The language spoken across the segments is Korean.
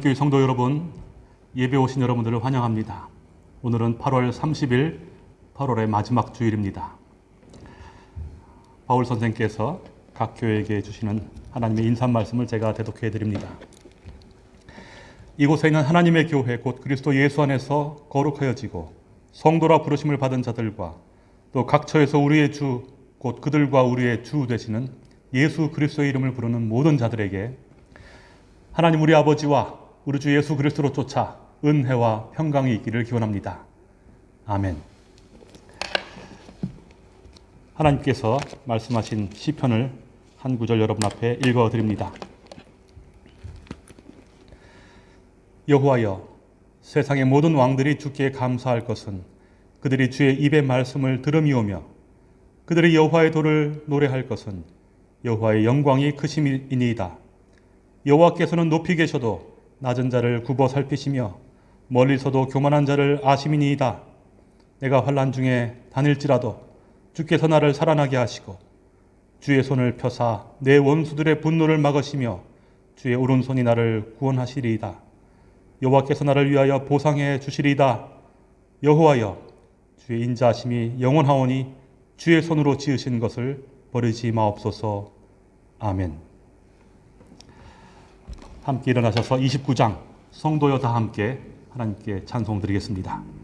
사랑하는 교회 성도 여러분, 예배 오신 여러분들을 환영합니다. 오늘은 8월 30일, 8월의 마지막 주일입니다. 바울 선생께서 각 교회에게 주시는 하나님의 인사 말씀을 제가 대독해 드립니다. 이곳에 있는 하나님의 교회 곧 그리스도 예수 안에서 거룩하여지고 성도라 부르심을 받은 자들과 또 각처에서 우리의 주 곧 그들과 우리의 주 되시는 예수 그리스도의 이름을 부르는 모든 자들에게 하나님 우리 아버지와 우리 주 예수 그리스도로 쫓아 은혜와 평강이 있기를 기원합니다. 아멘. 하나님께서 말씀하신 시편을 한 구절 여러분 앞에 읽어 드립니다. 여호와여 세상의 모든 왕들이 주께 감사할 것은 그들이 주의 입의 말씀을 들음이오며 그들이 여호와의 도를 노래할 것은 여호와의 영광이 크심이니이다. 여호와께서는 높이 계셔도 낮은 자를 굽어 살피시며 멀리서도 교만한 자를 아심이니이다. 내가 환란 중에 다닐지라도 주께서 나를 살아나게 하시고 주의 손을 펴사 내 원수들의 분노를 막으시며 주의 오른손이 나를 구원하시리이다. 여호와께서 나를 위하여 보상해 주시리이다. 여호와여 주의 인자하심이 영원하오니 주의 손으로 지으신 것을 버리지 마옵소서. 아멘. 함께 일어나셔서 29장 성도여 다 함께 하나님께 찬송 드리겠습니다.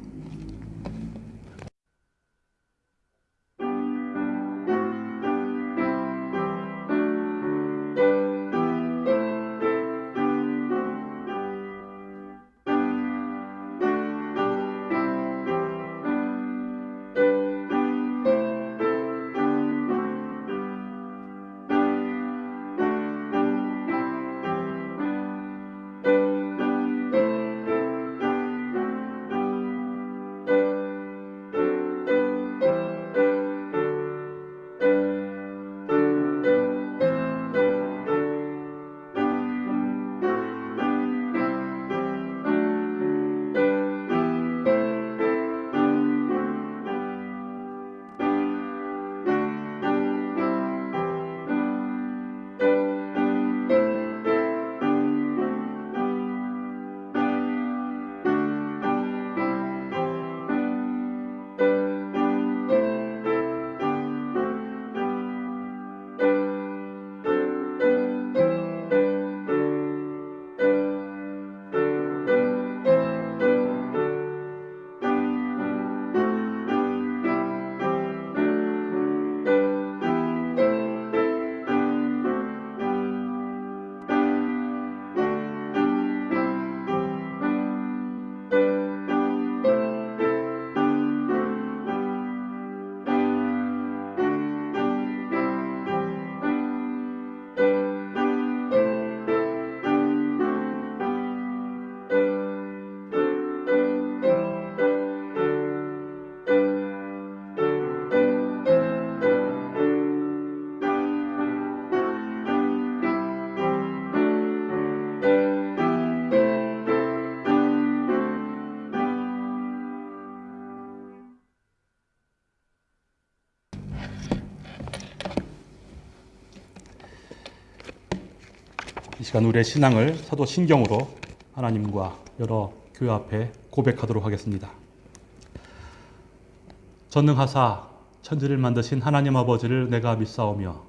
시간 우리의 신앙을 사도 신경으로 하나님과 여러 교회 앞에 고백하도록 하겠습니다. 전능하사 천지를 만드신 하나님 아버지를 내가 믿사오며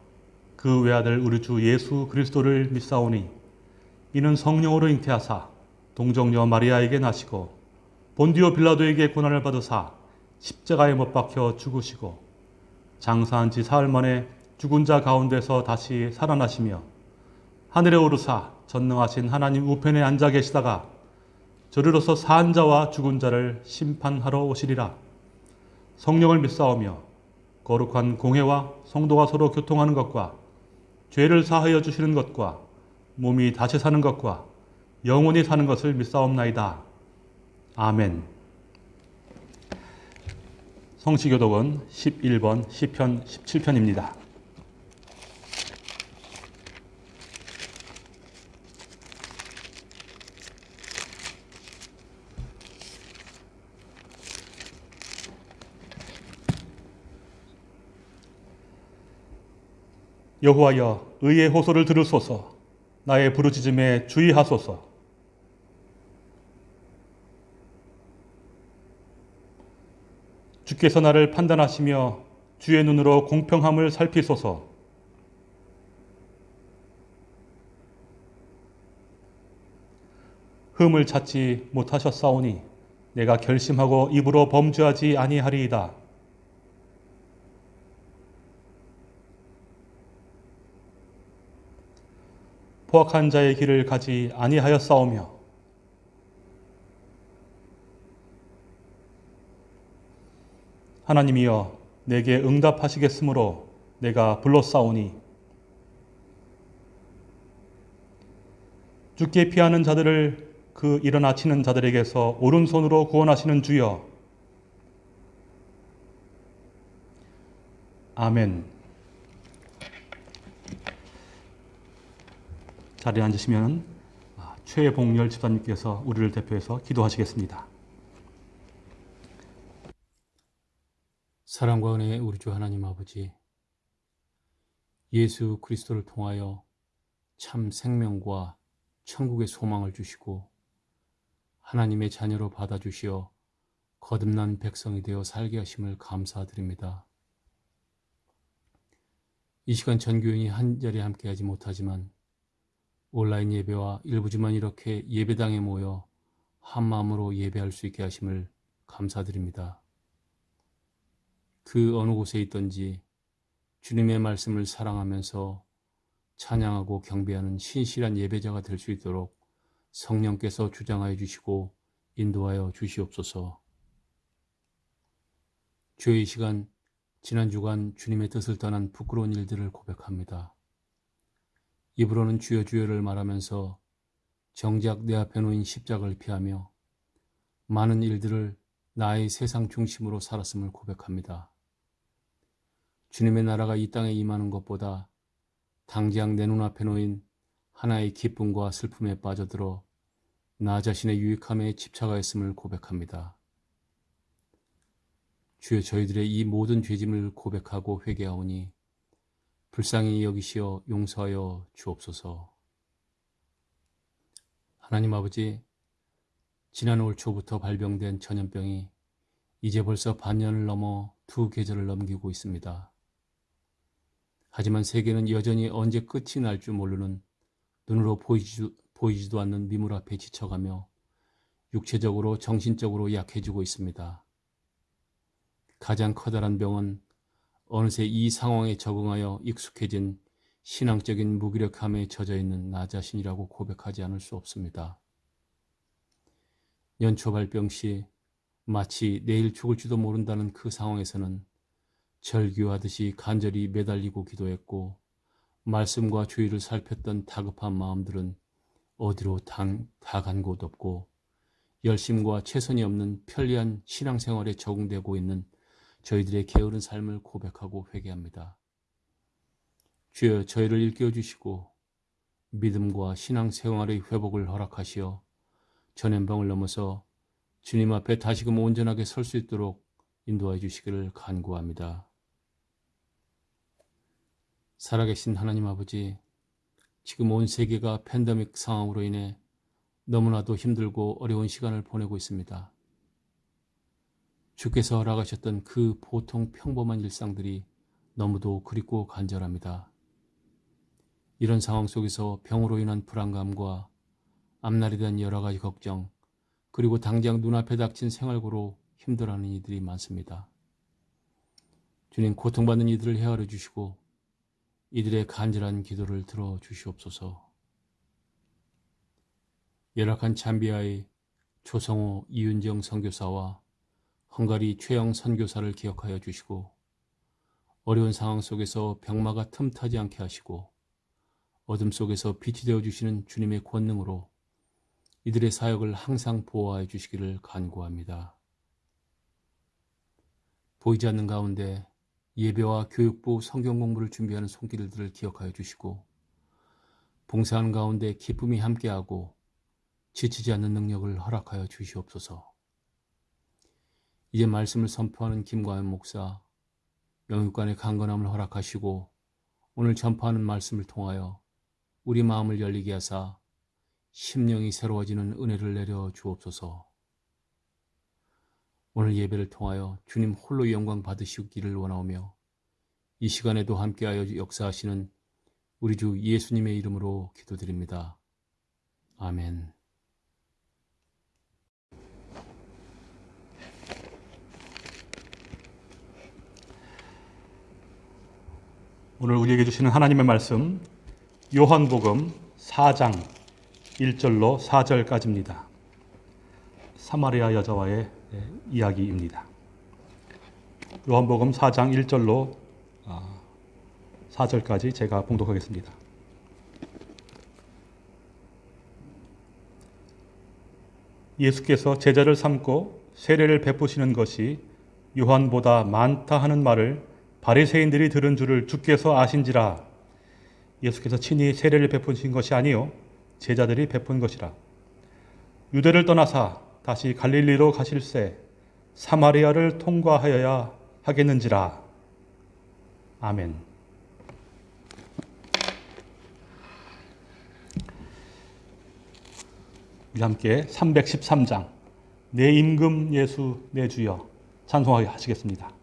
그 외아들 우리 주 예수 그리스도를 믿사오니 이는 성령으로 잉태하사 동정녀 마리아에게 나시고 본디오 빌라도에게 고난을 받으사 십자가에 못 박혀 죽으시고 장사한 지 사흘 만에 죽은 자 가운데서 다시 살아나시며 하늘에 오르사 전능하신 하나님 우편에 앉아 계시다가 저리로서 산 자와 죽은 자를 심판하러 오시리라. 성령을 믿사오며 거룩한 공회와 성도가 서로 교통하는 것과 죄를 사하여 주시는 것과 몸이 다시 사는 것과 영원히 사는 것을 믿사옵나이다. 아멘. 성시교독은 11번 시편 17편입니다. 여호와여 의의 호소를 들으소서. 나의 부르짖음에 주의하소서. 주께서 나를 판단하시며 주의 눈으로 공평함을 살피소서. 흠을 찾지 못하셨사오니 내가 결심하고 입으로 범죄하지 아니하리이다. 포악한 자의 길을 가지 아니하였사오며 하나님이여 내게 응답하시겠으므로 내가 불렀사오니 죽게 피하는 자들을 그 일어나 치는 자들에게서 오른손으로 구원하시는 주여. 아멘 자리에 앉으시면 최봉열 집사님께서 우리를 대표해서 기도하시겠습니다. 사랑과 은혜의 우리 주 하나님 아버지, 예수 그리스도를 통하여 참 생명과 천국의 소망을 주시고 하나님의 자녀로 받아주시어 거듭난 백성이 되어 살게 하심을 감사드립니다. 이 시간 전교인이 한자리에 함께하지 못하지만 온라인 예배와 일부지만 이렇게 예배당에 모여 한마음으로 예배할 수 있게 하심을 감사드립니다. 그 어느 곳에 있든지 주님의 말씀을 사랑하면서 찬양하고 경배하는 신실한 예배자가 될 수 있도록 성령께서 주장하여 주시고 인도하여 주시옵소서. 주의 시간 지난 주간 주님의 뜻을 떠난 부끄러운 일들을 고백합니다. 입으로는 주여 주여를 말하면서 정작 내 앞에 놓인 십자가를 피하며 많은 일들을 나의 세상 중심으로 살았음을 고백합니다. 주님의 나라가 이 땅에 임하는 것보다 당장 내 눈앞에 놓인 하나의 기쁨과 슬픔에 빠져들어 나 자신의 유익함에 집착하였음을 고백합니다. 주여 저희들의 이 모든 죄짐을 고백하고 회개하오니 불쌍히 여기시어 용서하여 주옵소서. 하나님 아버지, 지난 올 초부터 발병된 전염병이 이제 벌써 반년을 넘어 두 계절을 넘기고 있습니다. 하지만 세계는 여전히 언제 끝이 날 줄 모르는 눈으로 보이지도, 보이지도 않는 미물 앞에 지쳐가며 육체적으로 정신적으로 약해지고 있습니다. 가장 커다란 병은 어느새 이 상황에 적응하여 익숙해진 신앙적인 무기력함에 젖어 있는 나 자신이라고 고백하지 않을 수 없습니다. 연초 발병 시 마치 내일 죽을지도 모른다는 그 상황에서는 절규하듯이 간절히 매달리고 기도했고 말씀과 주의를 살폈던 다급한 마음들은 어디로 다간 곳 없고 열심과 최선이 없는 편리한 신앙생활에 적응되고 있는 저희들의 게으른 삶을 고백하고 회개합니다. 주여 저희를 일깨워 주시고 믿음과 신앙 생활의 회복을 허락하시어 전염병을 넘어서 주님 앞에 다시금 온전하게 설 수 있도록 인도해 주시기를 간구합니다. 살아계신 하나님 아버지, 지금 온 세계가 팬데믹 상황으로 인해 너무나도 힘들고 어려운 시간을 보내고 있습니다. 주께서 허락하셨던 그 보통 평범한 일상들이 너무도 그립고 간절합니다. 이런 상황 속에서 병으로 인한 불안감과 앞날에 대한 여러 가지 걱정, 그리고 당장 눈앞에 닥친 생활고로 힘들어하는 이들이 많습니다. 주님 고통받는 이들을 헤아려 주시고 이들의 간절한 기도를 들어 주시옵소서. 열악한 잠비아의 조성호 이윤정 선교사와 헝가리 최영 선교사를 기억하여 주시고 어려운 상황 속에서 병마가 틈타지 않게 하시고 어둠 속에서 빛이 되어 주시는 주님의 권능으로 이들의 사역을 항상 보호하여 주시기를 간구합니다. 보이지 않는 가운데 예배와 교육부 성경 공부를 준비하는 손길들을 기억하여 주시고 봉사하는 가운데 기쁨이 함께하고 지치지 않는 능력을 허락하여 주시옵소서. 이제 말씀을 선포하는 김과연 목사, 영육간의 강건함을 허락하시고 오늘 전파하는 말씀을 통하여 우리 마음을 열리게 하사 심령이 새로워지는 은혜를 내려 주옵소서. 오늘 예배를 통하여 주님 홀로 영광 받으시기를 원하오며 이 시간에도 함께하여 역사하시는 우리 주 예수님의 이름으로 기도드립니다. 아멘. 오늘 우리에게 주시는 하나님의 말씀 요한복음 4장 1절로 4절까지입니다. 사마리아 여자와의 예, 이야기입니다. 요한복음 4장 1절로 4절까지 제가 봉독하겠습니다. 예수께서 제자를 삼고 세례를 베푸시는 것이 요한보다 많다 하는 말을 바리새인들이 들은 줄을 주께서 아신지라. 예수께서 친히 세례를 베푸신 것이 아니요 제자들이 베푼 것이라. 유대를 떠나사 다시 갈릴리로 가실새 사마리아를 통과하여야 하겠는지라. 아멘. 우리 함께 313장. 내 임금 예수 내 주여. 찬송하게 하시겠습니다.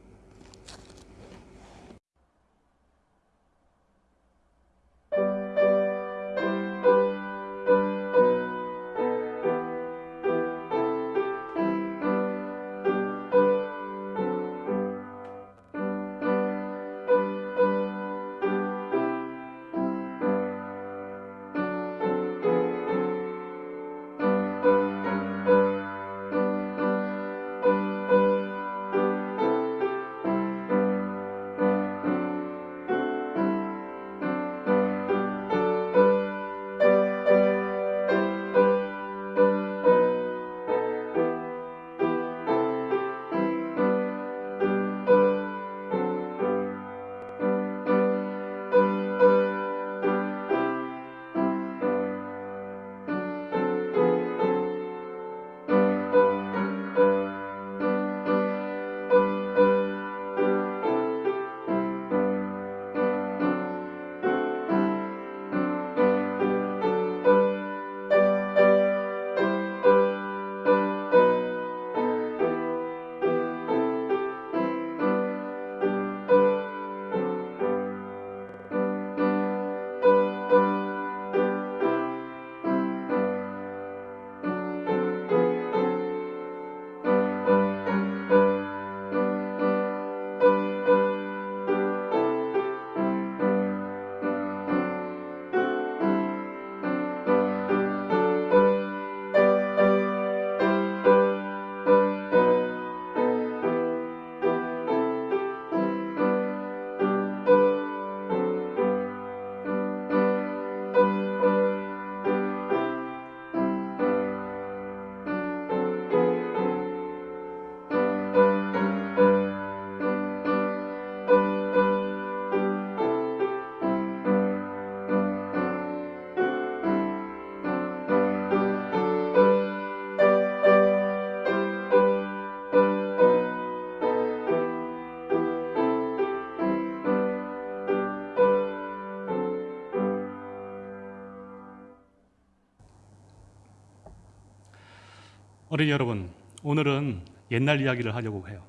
어린이 여러분, 오늘은 옛날 이야기를 하려고 해요.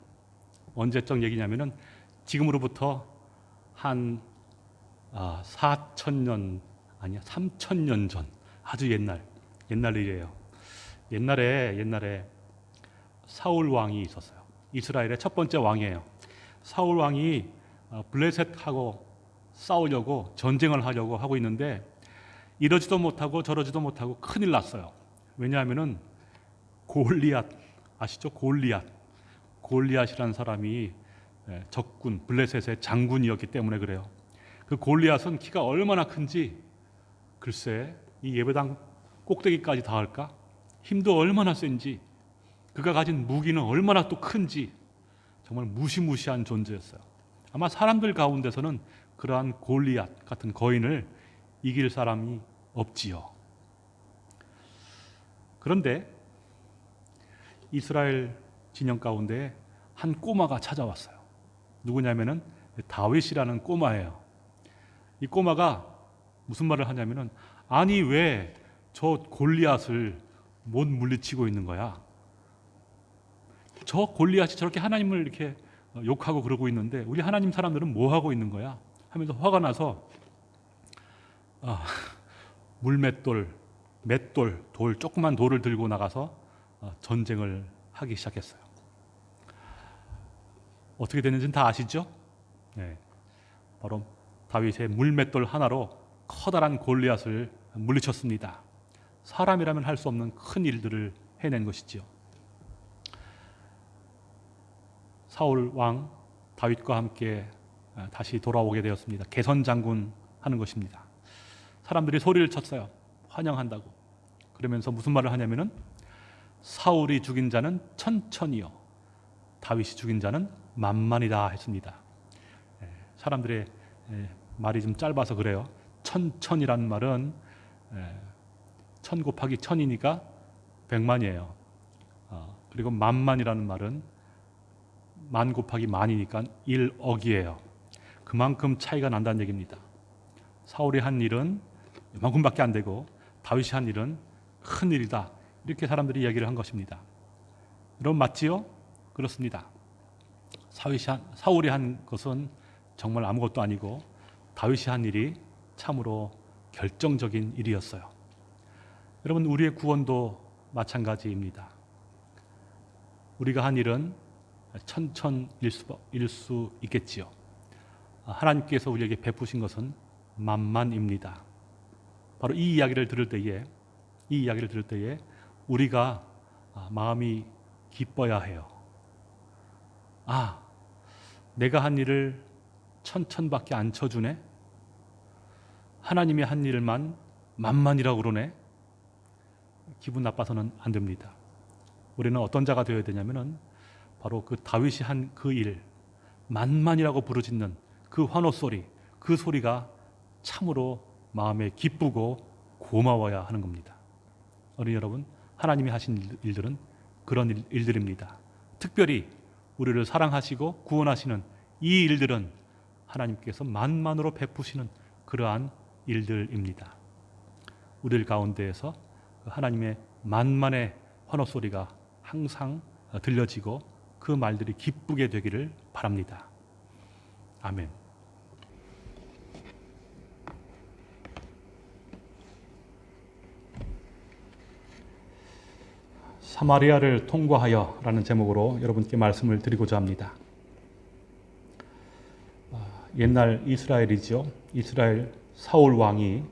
언제적 얘기냐면은 지금으로부터 한 아, 4천 년 아니야 3천 년 전 아주 옛날 옛날 일이에요. 옛날에 옛날에 사울 왕이 있었어요. 이스라엘의 첫 번째 왕이에요. 사울 왕이 어, 블레셋하고 싸우려고 전쟁을 하려고 하고 있는데 이러지도 못하고 저러지도 못하고 큰일 났어요. 왜냐하면은 골리앗 아시죠? 골리앗 골리앗이라는 사람이 예, 적군 블레셋의 장군이었기 때문에 그래요. 그 골리앗은 키가 얼마나 큰지 글쎄 이 예배당 꼭대기까지 닿을까? 힘도 얼마나 센지 그가 가진 무기는 얼마나 또 큰지 정말 무시무시한 존재였어요. 아마 사람들 가운데서는 그러한 골리앗 같은 거인을 이길 사람이 없지요. 그런데 이스라엘 진영 가운데 한 꼬마가 찾아왔어요. 누구냐면은 다윗이라는 꼬마예요. 이 꼬마가 무슨 말을 하냐면은 아니 왜 저 골리앗을 못 물리치고 있는 거야? 저 골리앗이 저렇게 하나님을 이렇게 어, 욕하고 그러고 있는데 우리 하나님 사람들은 뭐 하고 있는 거야? 하면서 화가 나서 아, 물맷돌, 맷돌, 돌 조그만 돌을 들고 나가서 어, 전쟁을 하기 시작했어요. 어떻게 됐는지는 다 아시죠? 네, 바로 다윗의 물맷돌 하나로 커다란 골리앗을 물리쳤습니다. 사람이라면 할 수 없는 큰 일들을 해낸 것이지요. 사울 왕 다윗과 함께 아, 다시 돌아오게 되었습니다. 개선 장군 하는 것입니다. 사람들이 소리를 쳤어요. 환영한다고. 그러면서 무슨 말을 하냐면은 사울이 죽인 자는 천천히요. 다윗이 죽인 자는 만만이다 했습니다. 예, 사람들의 예, 말이 좀 짧아서 그래요. 천천이란 말은 예, 천 곱하기 천이니까 백만이에요. 어, 그리고 만만이라는 말은 만 곱하기 만이니까 1억이에요. 그만큼 차이가 난다는 얘기입니다. 사울이 한 일은 이만큼밖에 안 되고 다윗이 한 일은 큰 일이다. 이렇게 사람들이 이야기를 한 것입니다. 여러분 맞지요? 그렇습니다. 사울이 한, 것은 정말 아무것도 아니고 다윗이 한 일이 참으로 결정적인 일이었어요. 여러분 우리의 구원도 마찬가지입니다. 우리가 한 일은 천천일 수, 일 수 있겠지요. 하나님께서 우리에게 베푸신 것은 만만입니다. 바로 이 이야기를 들을 때에 이 이야기를 들을 때에 우리가 아, 마음이 기뻐야 해요. 아, 내가 한 일을 천천밖에 안 쳐주네. 하나님이 한 일만 만만이라고 그러네. 기분 나빠서는 안 됩니다. 우리는 어떤 자가 되어야 되냐면은 바로 그 다윗이 한 그 일, 만만이라고 부르짖는 그 환호 소리, 그 소리가 참으로 마음에 기쁘고 고마워야 하는 겁니다. 어린이 여러분, 하나님이 하신 일들은 그런 일, 일들입니다. 특별히 우리를 사랑하시고 구원하시는 이 일들은 하나님께서 만만으로 베푸시는 그러한 일들입니다. 우리들 가운데에서 그 하나님의 만만의 환호 소리가 항상 들려지고 그 말들이 기쁘게 되기를 바랍니다. 아멘. 사마리아를 통과하여 라는 제목으로 여러분께 말씀을 드리고자 합니다. 아, 옛날 이스라엘이죠. 이스라엘 사울 왕이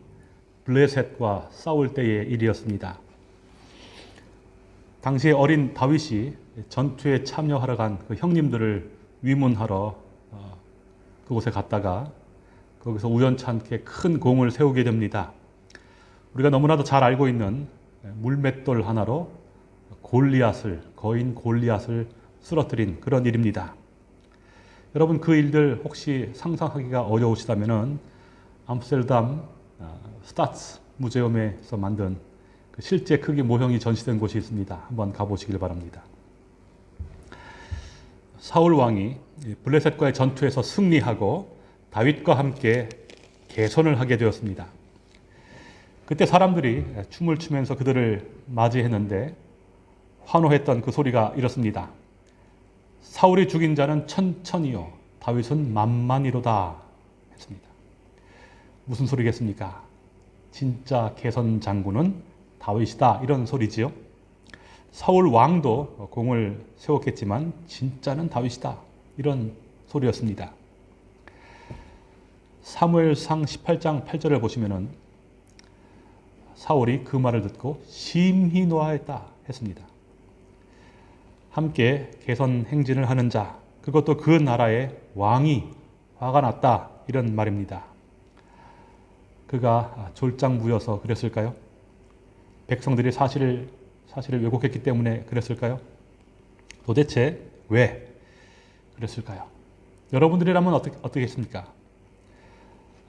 블레셋과 싸울 때의 일이었습니다. 당시에 어린 다윗이 전투에 참여하러 간 그 형님들을 위문하러 어, 그곳에 갔다가 거기서 우연찮게 큰 공을 세우게 됩니다. 우리가 너무나도 잘 알고 있는 물맷돌 하나로 골리앗을 거인 골리앗을 쓰러뜨린 그런 일입니다. 여러분 그 일들 혹시 상상하기가 어려우시다면은 암스테르담 어, 스타츠 무제움에서 만든 그 실제 크기 모형이 전시된 곳이 있습니다. 한번 가보시길 바랍니다. 사울 왕이 블레셋과의 전투에서 승리하고 다윗과 함께 개선을 하게 되었습니다. 그때 사람들이 춤을 추면서 그들을 맞이했는데 환호했던 그 소리가 이렇습니다. 사울이 죽인 자는 천천히요 다윗은 만만이로다 했습니다. 무슨 소리겠습니까? 진짜 개선 장군은 다윗이다 이런 소리지요. 사울 왕도 공을 세웠겠지만 진짜는 다윗이다 이런 소리였습니다. 사무엘상 18장 8절을 보시면은 사울이 그 말을 듣고 심히 노하였다 했습니다. 함께 개선 행진을 하는 자, 그것도 그 나라의 왕이 화가 났다 이런 말입니다. 그가 졸장부여서 그랬을까요? 백성들이 사실을 사실을 왜곡했기 때문에 그랬을까요? 도대체 왜 그랬을까요? 여러분들이라면 어떻게 어떻겠습니까?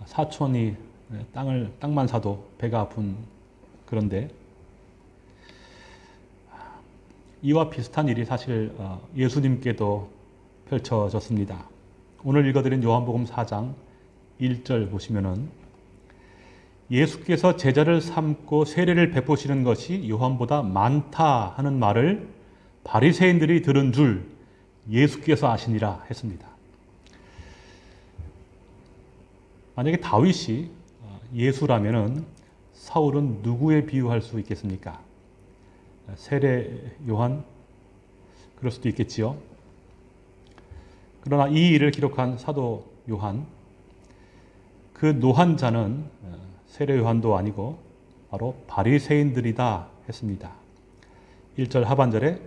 사촌이 땅을 땅만 사도 배가 아픈 그런데 이와 비슷한 일이 사실 어, 예수님께도 펼쳐졌습니다. 오늘 읽어드린 요한복음 4장 1절 보시면은 예수께서 제자를 삼고 세례를 베푸시는 것이 요한보다 많다 하는 말을 바리새인들이 들은 줄 예수께서 아시니라 했습니다. 만약에 다윗이 어, 예수라면은 사울은 누구에 비유할 수 있겠습니까? 세례 요한 그럴 수도 있겠지요. 그러나 이 일을 기록한 사도 요한 그 노한자는 어, 세례 요한도 아니고 바로 바리새인들이다 했습니다. 1절 하반절에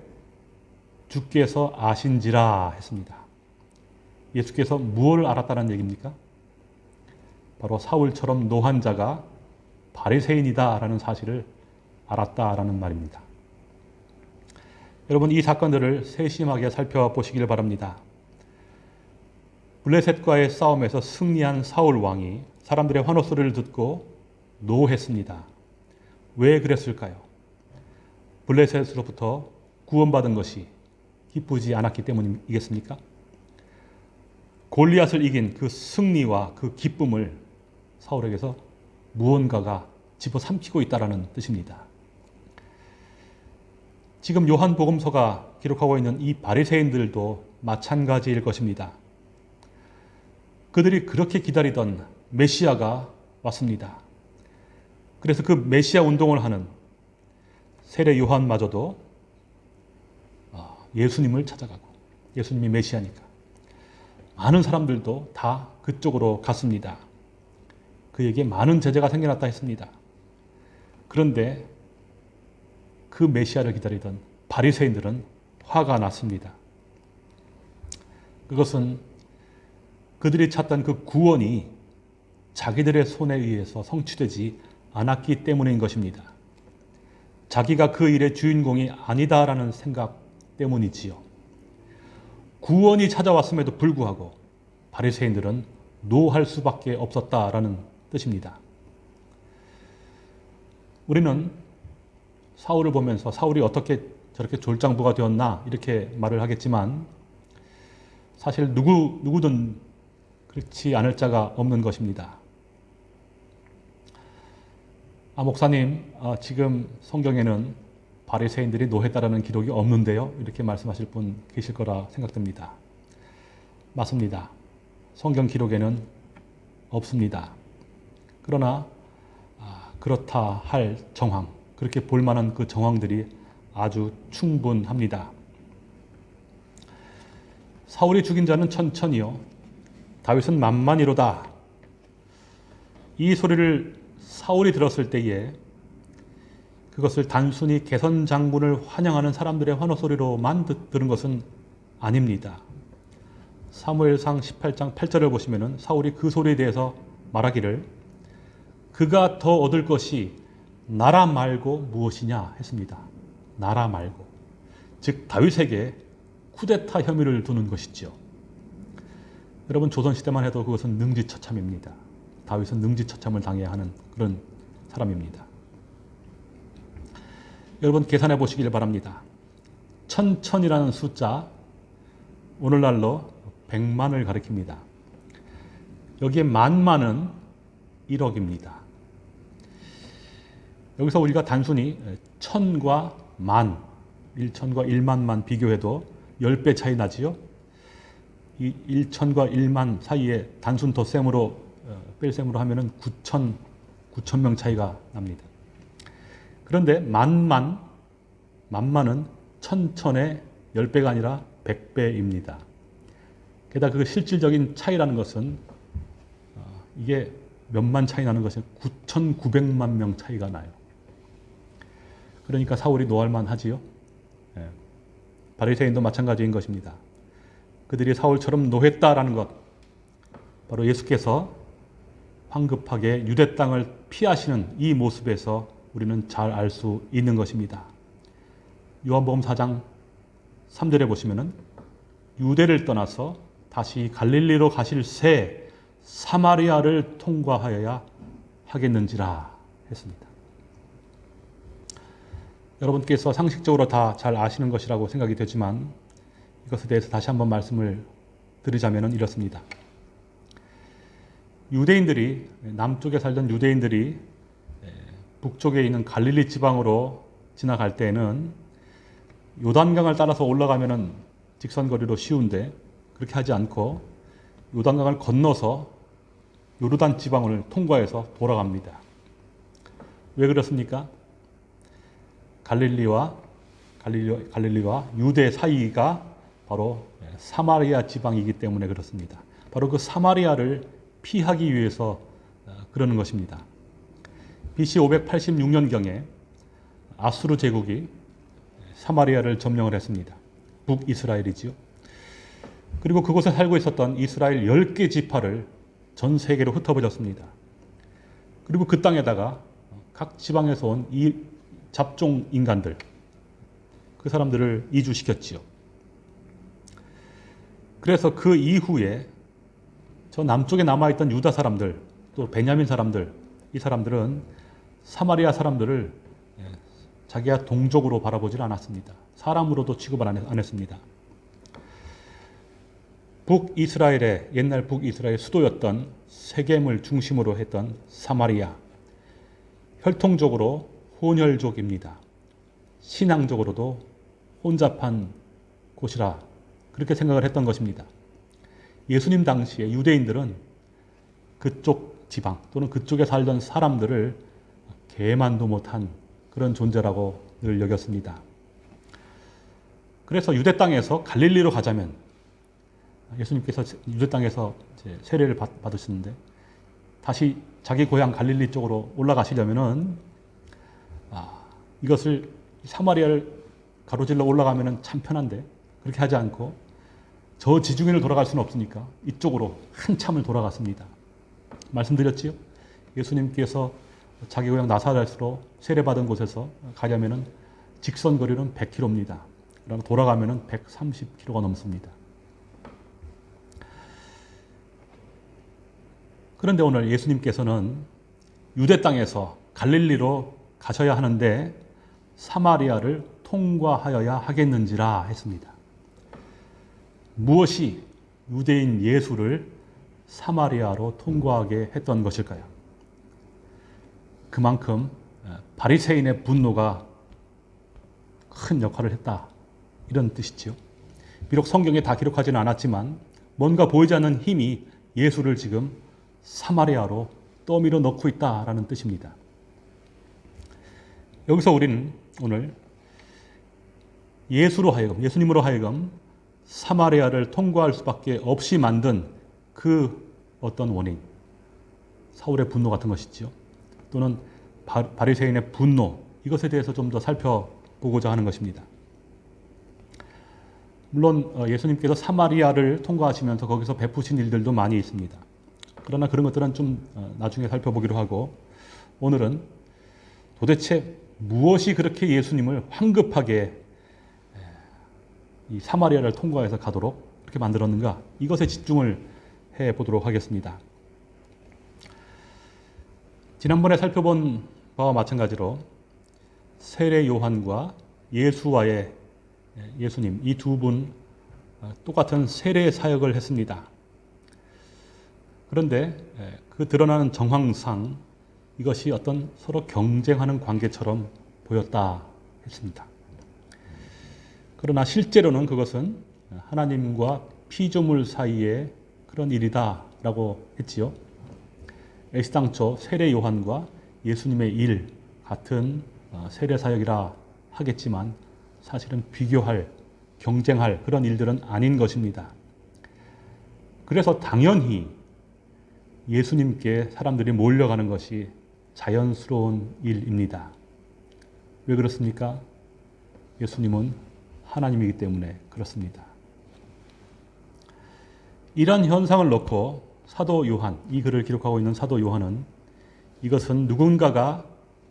주께서 아신지라 했습니다. 예수께서 무엇을 알았다는 얘기입니까? 바로 사울처럼 노한 자가 바리새인이다라는 사실을 알았다라는 말입니다. 여러분 이 사건들을 세심하게 살펴보시길 바랍니다. 블레셋과의 싸움에서 승리한 사울 왕이 사람들의 환호 소리를 듣고 노했습니다. 왜 그랬을까요? 블레셋으로부터 구원받은 것이 기쁘지 않았기 때문이겠습니까? 골리앗을 이긴 그 승리와 그 기쁨을 사울에게서 무언가가 집어삼키고 있다라는 뜻입니다. 지금 요한복음서가 기록하고 있는 이 바리새인들도 마찬가지일 것입니다. 그들이 그렇게 기다리던 메시아가 왔습니다. 그래서 그 메시아 운동을 하는 세례 요한마저도 아, 예수님을 찾아가고 예수님이 메시아니까 많은 사람들도 다 그쪽으로 갔습니다. 그에게 많은 제자가 생겨났다 했습니다. 그런데 그 메시아를 기다리던 바리새인들은 화가 났습니다. 그것은 그들이 찾던 그 구원이 자기들의 손에 의해서 성취되지 않았기 때문인 것입니다. 자기가 그 일의 주인공이 아니다라는 생각 때문이지요. 구원이 찾아왔음에도 불구하고 바리새인들은 노할 수밖에 없었다라는 뜻입니다. 우리는 사울을 보면서 사울이 어떻게 저렇게 졸장부가 되었나 이렇게 말을 하겠지만 사실 누구 누구든 그렇지 않을 자가 없는 것입니다. 아 목사님 아, 지금 성경에는 바리새인들이 노했다라는 기록이 없는데요. 이렇게 말씀하실 분 계실 거라 생각됩니다. 맞습니다. 성경 기록에는 없습니다. 그러나 아, 그렇다 할 정황, 그렇게 볼 만한 그 정황들이 아주 충분합니다. 사울이 죽인 자는 천천히요. 다윗은 만만이로다. 이 소리를 사울이 들었을 때에 그것을 단순히 개선 장군을 환영하는 사람들의 환호 소리로만 들은 것은 아닙니다. 사무엘상 18장 8절을 보시면은 사울이 그 소리에 대해서 말하기를 그가 더 얻을 것이 나라 말고 무엇이냐 했습니다. 나라 말고 즉 다윗에게 쿠데타 혐의를 두는 것이죠. 여러분 조선 시대만 해도 그것은 능지처참입니다. 다윗은 능지처참을 당해야 하는 그런 사람입니다. 여러분 계산해 보시길 바랍니다. 천천이라는 숫자 오늘날로 100만을 가리킵니다. 여기에 만만은 1억입니다. 여기서 우리가 단순히 천과 만, 1천과 1만만 비교해도 10배 차이 나지요. 이 1천과 1만 사이에 단순 덧셈으로 어, 뺄셈으로 하면 은 9천 9천 명 차이가 납니다. 그런데 만만 만만은 천천의 10배가 아니라 100배입니다. 게다가 그 실질적인 차이라는 것은 어, 이게 몇만 차이 나는 것이 9,900만 명 차이가 나요. 그러니까 사울이 노할만 하지요. 예. 바리새인도 마찬가지인 것입니다. 그들이 사울처럼 노했다라는 것, 바로 예수께서 황급하게 유대 땅을 피하시는 이 모습에서 우리는 잘 알 수 있는 것입니다. 요한복음 4장 3절에 보시면은 유대를 떠나서 다시 갈릴리로 가실 새 사마리아를 통과하여야 하겠는지라 했습니다. 여러분께서 상식적으로 다 잘 아시는 것이라고 생각이 되지만 이것에 대해서 다시 한번 말씀을 드리자면 이렇습니다. 유대인들이 남쪽에 살던 유대인들이 북쪽에 있는 갈릴리 지방으로 지나갈 때는 요단강을 따라서 올라가면은 직선거리로 쉬운데 그렇게 하지 않고 요단강을 건너서 요르단 지방을 통과해서 돌아갑니다. 왜 그렇습니까? 갈릴리와 갈릴리, 갈릴리와 유대 사이가 바로 사마리아 지방이기 때문에 그렇습니다. 바로 그 사마리아를 피하기 위해서 어, 그러는 것입니다. BC 586년경에 아수르 제국이 사마리아를 점령을 했습니다. 북이스라엘이지요. 그리고 그곳에 살고 있었던 이스라엘 10개 지파를 전 세계로 흩어버렸습니다. 그리고 그 땅에다가 각 지방에서 온 이 잡종 인간들, 그 사람들을 이주시켰지요. 그래서 그 이후에 저 남쪽에 남아있던 유다 사람들, 또 베냐민 사람들, 이 사람들은 사마리아 사람들을 예, 자기가 동족으로 바라보질 않았습니다. 사람으로도 취급을 안 했습니다. 북이스라엘의 옛날 북이스라엘 수도였던 세겜을 중심으로 했던 사마리아 혈통적으로 혼혈족입니다. 신앙적으로도 혼잡한 곳이라 그렇게 생각을 했던 것입니다. 예수님 당시에 유대인들은 그쪽 지방 또는 그쪽에 살던 사람들을 개만도 못한 그런 존재라고 늘 여겼습니다. 그래서 유대 땅에서 갈릴리로 가자면 예수님께서 유대 땅에서 세례를 받, 받으시는데 다시 자기 고향 갈릴리 쪽으로 올라가시려면은 아, 이것을 사마리아를 가로질러 올라가면은 참 편한데 그렇게 하지 않고 저 지중해를 돌아갈 수는 없으니까 이쪽으로 한참을 돌아갔습니다. 말씀드렸지요? 예수님께서 자기 고향 나사렛으로 세례받은 곳에서 가려면은 직선 거리는 100km입니다. 그럼 돌아가면은 130km가 넘습니다. 그런데 오늘 예수님께서는 유대 땅에서 갈릴리로 가셔야 하는데 사마리아를 통과하여야 하겠는지라 했습니다. 무엇이 유대인 예수를 사마리아로 통과하게 했던 것일까요? 그만큼 바리새인의 분노가 큰 역할을 했다. 이런 뜻이지요. 비록 성경에 다 기록하지는 않았지만 뭔가 보이지 않는 힘이 예수를 지금 사마리아로 떠밀어 넣고 있다라는 뜻입니다. 여기서 우리는 오늘 예수로 하여금, 예수님으로 하여금 사마리아를 통과할 수밖에 없이 만든 그 어떤 원인, 사울의 분노 같은 것이지요. 또는 바, 바리새인의 분노, 이것에 대해서 좀 더 살펴보고자 하는 것입니다. 물론 어, 예수님께서 사마리아를 통과하시면서 거기서 베푸신 일들도 많이 있습니다. 그러나 그런 것들은 좀 어, 나중에 살펴보기로 하고 오늘은 도대체 무엇이 그렇게 예수님을 황급하게 이 사마리아를 통과해서 가도록 그렇게 만들었는가 이것에 집중을 해 보도록 하겠습니다. 지난번에 살펴본 바와 마찬가지로 세례 요한과 예수와의 예수님 이 두 분 똑같은 세례 사역을 했습니다. 그런데 그 드러나는 정황상 이것이 어떤 서로 경쟁하는 관계처럼 보였다 했습니다. 그러나 실제로는 그것은 하나님과 피조물 사이의 그런 일이다 라고 했지요. 애시당초 세례 요한과 예수님의 일 같은 세례 사역이라 하겠지만 사실은 비교할 경쟁할 그런 일들은 아닌 것입니다. 그래서 당연히 예수님께 사람들이 몰려가는 것이 자연스러운 일입니다. 왜 그렇습니까? 예수님은 하나님이기 때문에 그렇습니다. 이런 현상을 놓고 사도 요한, 이 글을 기록하고 있는 사도 요한은 이것은 누군가가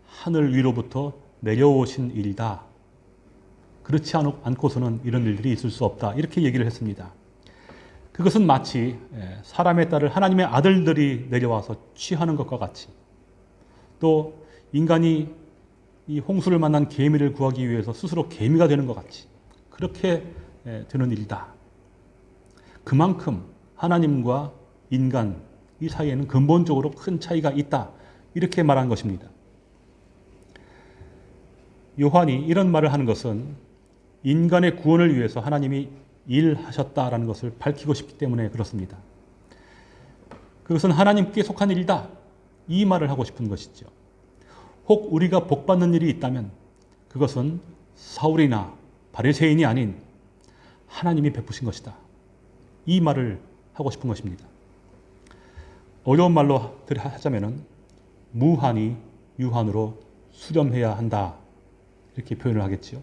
하늘 위로부터 내려오신 일이다. 그렇지 않고서는 이런 일들이 있을 수 없다. 이렇게 얘기를 했습니다. 그것은 마치 사람의 딸을 하나님의 아들들이 내려와서 취하는 것과 같이 또 인간이 이 홍수를 만난 개미를 구하기 위해서 스스로 개미가 되는 것 같이 그렇게 되는 일이다. 그만큼 하나님과 인간 이 사이에는 근본적으로 큰 차이가 있다. 이렇게 말한 것입니다. 요한이 이런 말을 하는 것은 인간의 구원을 위해서 하나님이 일하셨다라는 것을 밝히고 싶기 때문에 그렇습니다. 그것은 하나님께 속한 일이다. 이 말을 하고 싶은 것이죠. 혹 우리가 복받는 일이 있다면 그것은 사울이나 바리새인이 아닌 하나님이 베푸신 것이다. 이 말을 하고 싶은 것입니다. 어려운 말로 하자면은 무한이 유한으로 수렴해야 한다. 이렇게 표현을 하겠지요.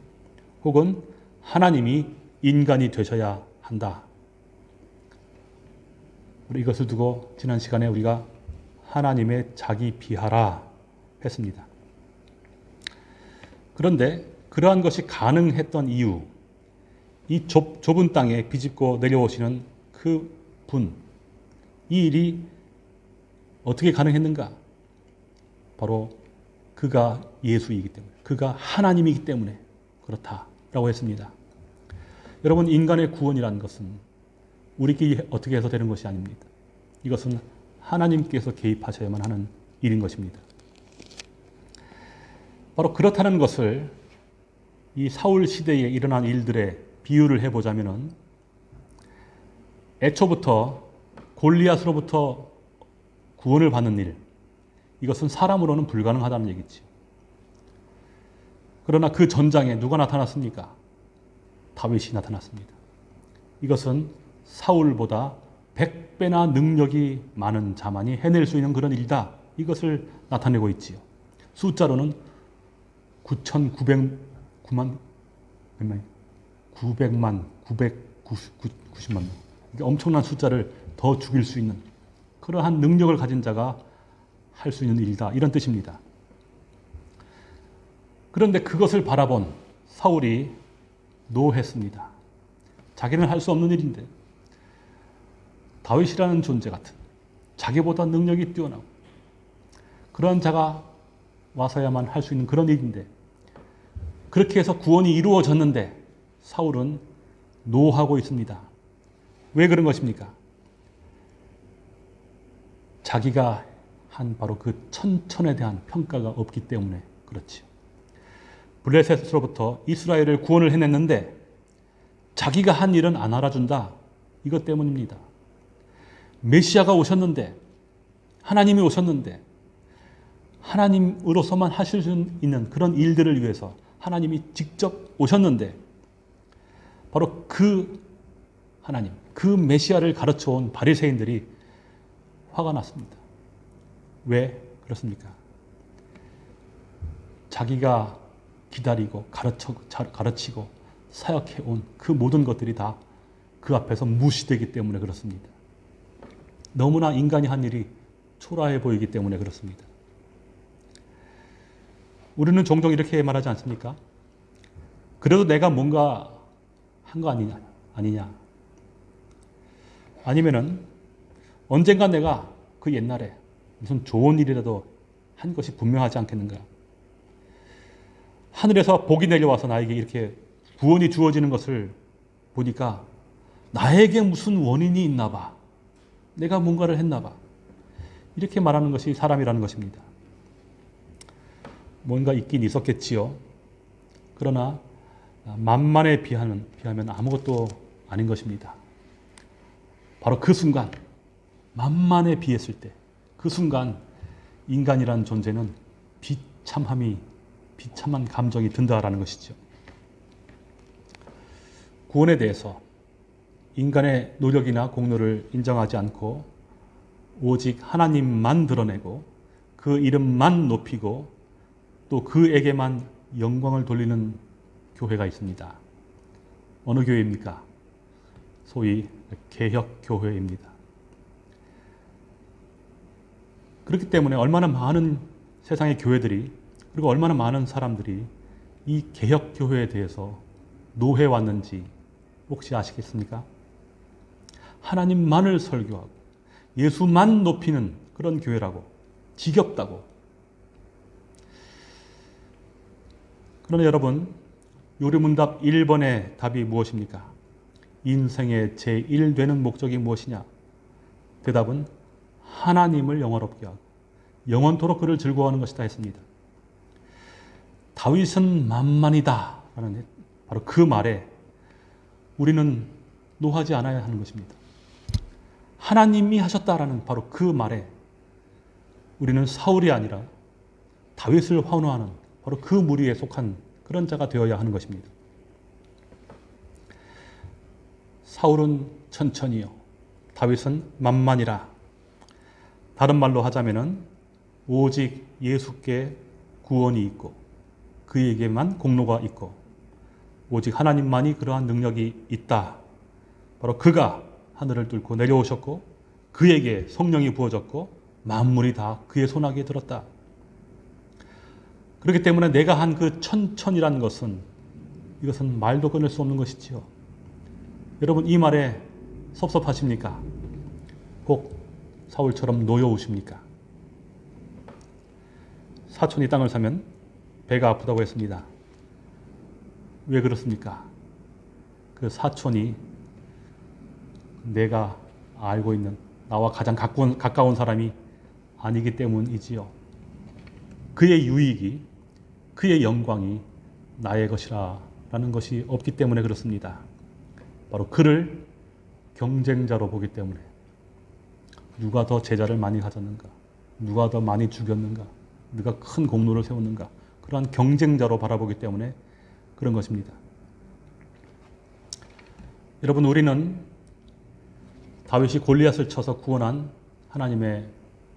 혹은 하나님이 인간이 되셔야 한다. 이것을 두고 지난 시간에 우리가 하나님의 자기 비하라 했습니다. 그런데 그러한 것이 가능했던 이유, 이 좁, 좁은 땅에 비집고 내려오시는 그 분, 이 일이 어떻게 가능했는가? 바로 그가 예수이기 때문에, 그가 하나님이기 때문에 그렇다라고 했습니다. 여러분, 인간의 구원이라는 것은 우리끼리 어떻게 해서 되는 것이 아닙니다. 이것은 하나님께서 개입하셔야만 하는 일인 것입니다. 바로 그렇다는 것을 이 사울 시대에 일어난 일들의 비유를 해보자면은 애초부터 골리앗으로부터 구원을 받는 일, 이것은 사람으로는 불가능하다는 얘기지. 그러나 그 전장에 누가 나타났습니까? 다윗이 나타났습니다. 이것은 사울보다 100배나 능력이 많은 자만이 해낼 수 있는 그런 일이다. 이것을 나타내고 있지요. 숫자로는 9,909만, 몇만, 900만, 990만 명. 엄청난 숫자를 더 죽일 수 있는 그러한 능력을 가진 자가 할 수 있는 일이다. 이런 뜻입니다. 그런데 그것을 바라본 사울이 노했습니다. 자기는 할 수 없는 일인데 다윗이라는 존재 같은 자기보다 능력이 뛰어나고 그런 자가 와서야만 할 수 있는 그런 일인데 그렇게 해서 구원이 이루어졌는데 사울은 노하고 있습니다. 왜 그런 것입니까? 자기가 한 바로 그 천천에 대한 평가가 없기 때문에 그렇지. 블레셋으로부터 이스라엘을 구원을 해냈는데 자기가 한 일은 안 알아준다. 이것 때문입니다. 메시아가 오셨는데 하나님이 오셨는데 하나님으로서만 하실 수 있는 그런 일들을 위해서 하나님이 직접 오셨는데 바로 그 하나님, 그 메시아를 가르쳐 온 바리새인들이 화가 났습니다. 왜 그렇습니까? 자기가 기다리고 가르쳐, 가르치고 사역해 온 그 모든 것들이 다 그 앞에서 무시되기 때문에 그렇습니다. 너무나 인간이 한 일이 초라해 보이기 때문에 그렇습니다. 우리는 종종 이렇게 말하지 않습니까? 그래도 내가 뭔가 한 거 아니냐, 아니냐. 아니면은 언젠가 내가 그 옛날에 무슨 좋은 일이라도 한 것이 분명하지 않겠는가. 하늘에서 복이 내려와서 나에게 이렇게 구원이 주어지는 것을 보니까 나에게 무슨 원인이 있나 봐. 내가 뭔가를 했나 봐. 이렇게 말하는 것이 사람이라는 것입니다. 뭔가 있긴 있었겠지요. 그러나 만만에 비하면, 비하면 아무것도 아닌 것입니다. 바로 그 순간, 만만에 비했을 때, 그 순간 인간이라는 존재는 비참함이, 비참한 감정이 든다라는 것이죠. 구원에 대해서 인간의 노력이나 공로를 인정하지 않고 오직 하나님만 드러내고 그 이름만 높이고 또 그에게만 영광을 돌리는 교회가 있습니다. 어느 교회입니까? 소위 개혁교회입니다. 그렇기 때문에 얼마나 많은 세상의 교회들이 그리고 얼마나 많은 사람들이 이 개혁교회에 대해서 노해왔는지 혹시 아시겠습니까? 하나님만을 설교하고 예수만 높이는 그런 교회라고 지겹다고 그러나 여러분 요리문답 1번의 답이 무엇입니까? 인생의 제1되는 목적이 무엇이냐? 대답은 하나님을 영화롭게 하고 영원토록 그를 즐거워하는 것이다 했습니다. 다윗은 만만이다 라는 바로 그 말에 우리는 노하지 않아야 하는 것입니다. 하나님이 하셨다라는 바로 그 말에 우리는 사울이 아니라 다윗을 환호하는 바로 그 무리에 속한 그런 자가 되어야 하는 것입니다. 사울은 천천히요. 다윗은 만만이라. 다른 말로 하자면은 오직 예수께 구원이 있고 그에게만 공로가 있고 오직 하나님만이 그러한 능력이 있다. 바로 그가 하늘을 뚫고 내려오셨고 그에게 성령이 부어졌고 만물이 다 그의 손아귀에 들었다. 그렇기 때문에 내가 한 그 천천이라는 것은 이것은 말도 끊을 수 없는 것이지요. 여러분 이 말에 섭섭하십니까? 꼭 사울처럼 노여우십니까? 사촌이 땅을 사면 배가 아프다고 했습니다. 왜 그렇습니까? 그 사촌이 내가 알고 있는 나와 가장 가까운, 가까운 사람이 아니기 때문이지요. 그의 유익이, 그의 영광이 나의 것이라 라는 것이 없기 때문에 그렇습니다. 바로 그를 경쟁자로 보기 때문에 누가 더 제자를 많이 가졌는가, 누가 더 많이 죽였는가, 누가 큰 공로를 세웠는가, 그러한 경쟁자로 바라보기 때문에 그런 것입니다. 여러분, 우리는 다윗이 골리앗을 쳐서 구원한 하나님의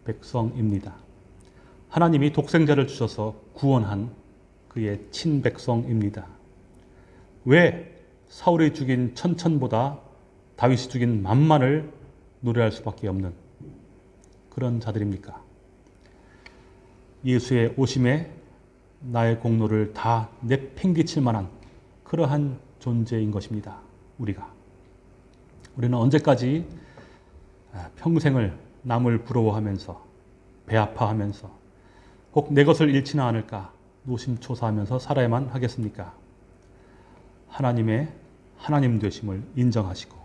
백성입니다. 하나님이 독생자를 주셔서 구원한 그의 친백성입니다. 왜 사울이 죽인 천천보다 다윗이 죽인 만만을 노래할 수밖에 없는 그런 자들입니까? 예수의 오심에 나의 공로를 다 내팽개칠 만한 그러한 존재인 것입니다. 우리가. 우리는 언제까지 평생을 남을 부러워하면서 배 아파하면서 혹 내 것을 잃지는 않을까 노심초사하면서 살아야만 하겠습니까? 하나님의 하나님 되심을 인정하시고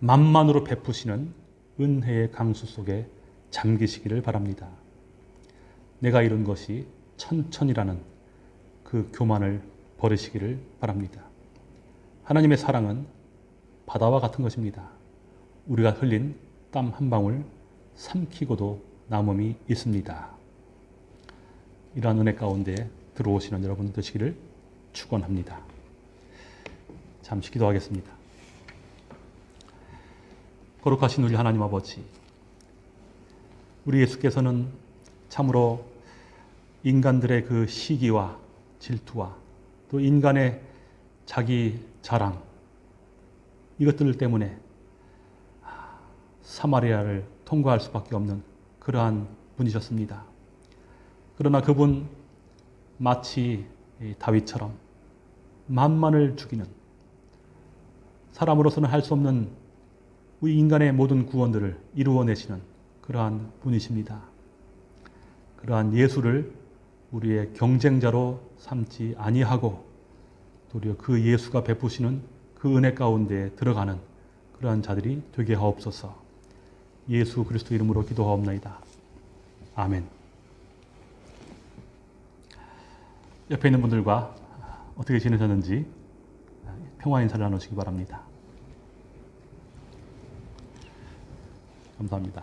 만만으로 베푸시는 은혜의 강수 속에 잠기시기를 바랍니다. 내가 이룬 것이 천천이라는 그 교만을 버리시기를 바랍니다. 하나님의 사랑은 바다와 같은 것입니다. 우리가 흘린 땀 한 방울 삼키고도 남음이 있습니다. 이러한 은혜 가운데 들어오시는 여러분 되시기를 축원합니다. 잠시 기도하겠습니다. 거룩하신 우리 하나님 아버지, 우리 예수께서는 참으로 인간들의 그 시기와 질투와 또 인간의 자기 자랑 이것들 때문에 사마리아를 통과할 수밖에 없는 그러한 분이셨습니다. 그러나 그분 마치 다윗처럼 만만을 죽이는 사람으로서는 할 수 없는 우리 인간의 모든 구원들을 이루어내시는 그러한 분이십니다. 그러한 예수를 우리의 경쟁자로 삼지 아니하고 도리어 그 예수가 베푸시는 그 은혜 가운데 들어가는 그러한 자들이 되게 하옵소서. 예수 그리스도 이름으로 기도하옵나이다. 아멘. 옆에 있는 분들과 어떻게 지내셨는지 평화 인사를 나누시기 바랍니다. 감사합니다.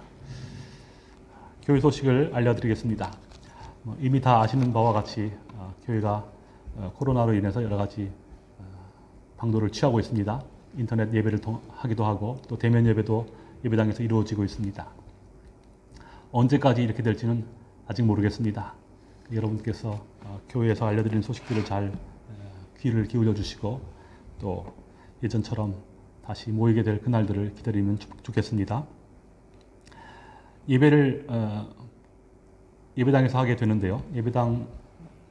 교회 소식을 알려드리겠습니다. 뭐 이미 다 아시는 바와 같이 어, 교회가 어, 코로나로 인해서 여러 가지 어, 방도를 취하고 있습니다. 인터넷 예배를 하기도 하고 또 대면 예배도 예배당에서 이루어지고 있습니다. 언제까지 이렇게 될지는 아직 모르겠습니다. 여러분께서 교회에서 알려드리는 소식들을 잘 귀를 기울여 주시고 또 예전처럼 다시 모이게 될 그날들을 기다리면 좋겠습니다. 예배를 어, 예배당에서 하게 되는데요. 예배당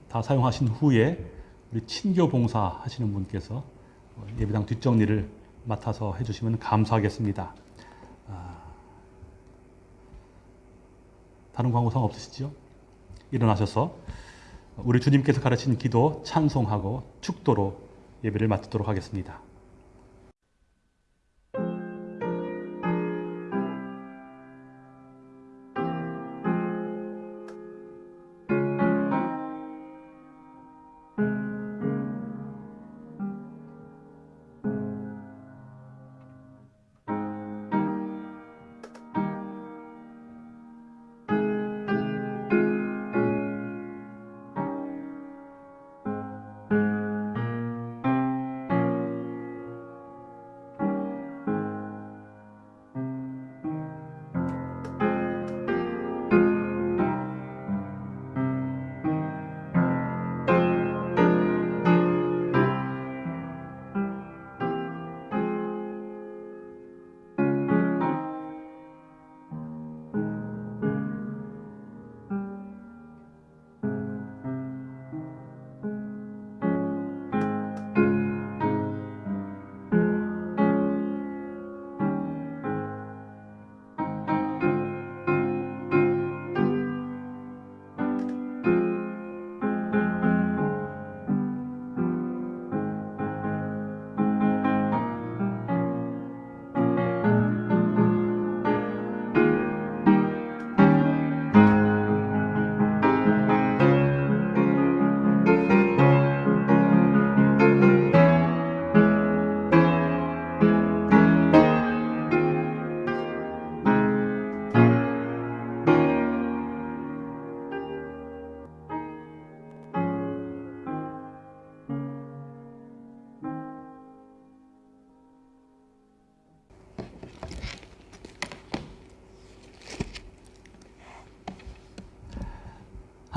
다 사용하신 후에 우리 친교 봉사 하시는 분께서 예배당 뒷정리를 맡아서 해주시면 감사하겠습니다. 아, 다른 광고 상 없으시죠? 일어나셔서 우리 주님께서 가르친 기도 찬송하고 축도로 예배를 마치도록 하겠습니다.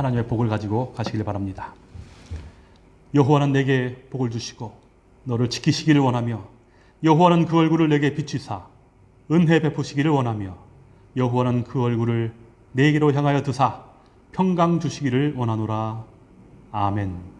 하나님의 복을 가지고 가시길 바랍니다. 여호와는 내게 복을 주시고 너를 지키시기를 원하며 여호와는 그 얼굴을 내게 비추사 은혜 베푸시기를 원하며 여호와는 그 얼굴을 내게로 향하여 드사 평강 주시기를 원하노라. 아멘.